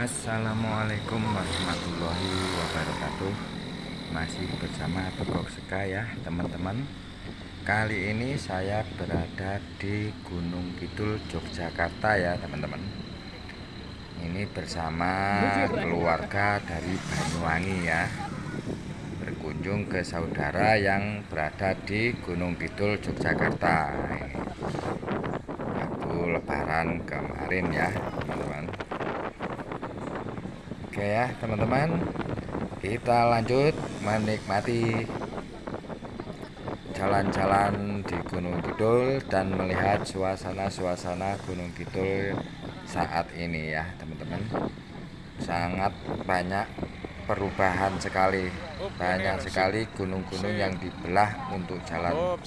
Assalamualaikum warahmatullahi wabarakatuh. Masih bersama Begok Seka ya teman-teman. Kali ini saya berada di Gunung Kidul Yogyakarta ya teman-teman. Ini bersama keluarga dari Banyuwangi ya. Berkunjung ke saudara yang berada di Gunung Kidul Yogyakarta. Waktu lebaran kemarin ya Oke ya teman-teman. Kita lanjut menikmati Jalan-jalan di Gunung Kidul Dan melihat suasana-suasana Gunung Kidul saat ini ya teman-teman. Sangat banyak perubahan sekali. Banyak sekali gunung-gunung yang dibelah untuk jalan.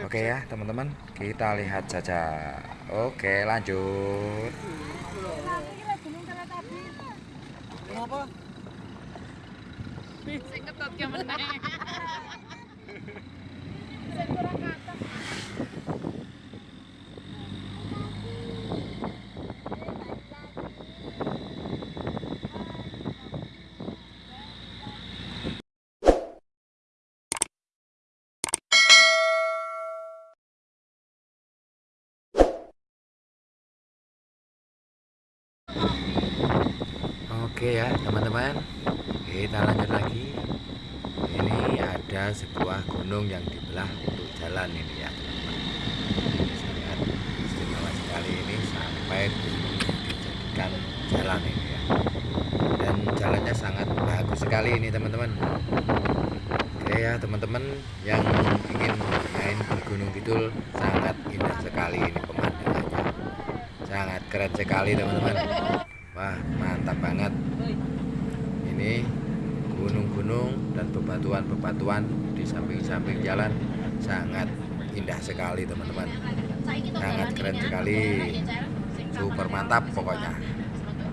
Oke ya teman-teman. Kita lihat saja. Oke lanjut Kenapa? Sing ketut ki meneh. Oke ya teman-teman. Kita lanjut lagi. Ini ada sebuah gunung yang dibelah untuk jalan ini ya teman-teman. Sangat istimewa sekali ini sampai dijadikan jalan ini ya. Dan jalannya sangat bagus sekali ini teman-teman. Oke ya teman-teman yang ingin main di Gunung Kidul sangat indah sekali ini pemandangannya. Sangat keren sekali teman-teman Wah mantap banget. Ini gunung-gunung dan bebatuan-bebatuan di samping-samping jalan Sangat indah sekali teman-teman. Sangat keren sekali. Super mantap pokoknya.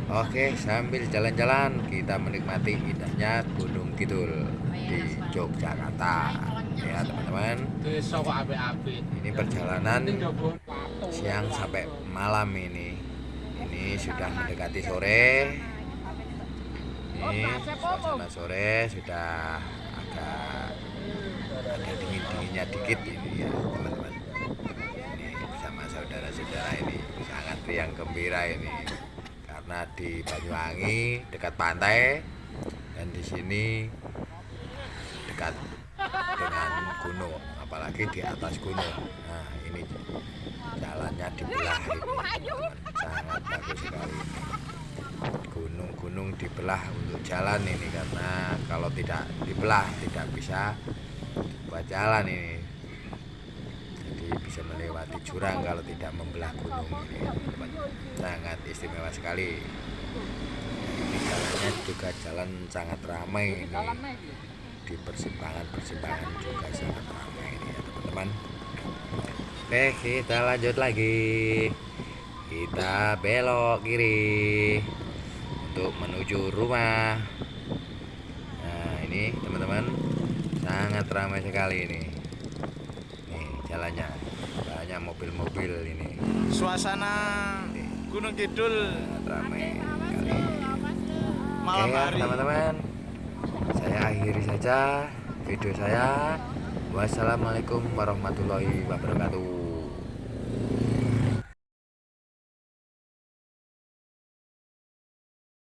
Oke sambil jalan-jalan kita menikmati indahnya Gunung Kidul di Yogyakarta. Ya teman-teman. Ini perjalanan siang sampai malam ini ini sudah mendekati sore. Ini suasana sore sudah agak ada dingin dinginnya dikit ini ya teman-teman. Ini bersama saudara-saudara ini sangat riang gembira ini. Karena di Banyuwangi dekat pantai dan di sini dekat gunung apalagi di atas gunung. Nah ini jalannya dibelah ini sangat bagus sekali. Gunung-gunung dibelah untuk jalan ini karena kalau tidak dibelah tidak bisa buat jalan ini. Jadi bisa melewati jurang kalau tidak membelah gunung ini sangat istimewa sekali. Ini jalannya juga jalan sangat ramai ini di persimpangan-persimpangan juga sangat ramai ini ya teman-teman. Oke kita lanjut lagi. Kita belok kiri Untuk menuju rumah. Nah ini teman-teman Sangat ramai sekali ini. Nih jalannya. Banyak mobil-mobil ini. Suasana Gunung Kidul. Ramai sekali. malam Oke ya hari. teman-teman Saya akhiri saja video saya. Wassalamualaikum warahmatullahi wabarakatuh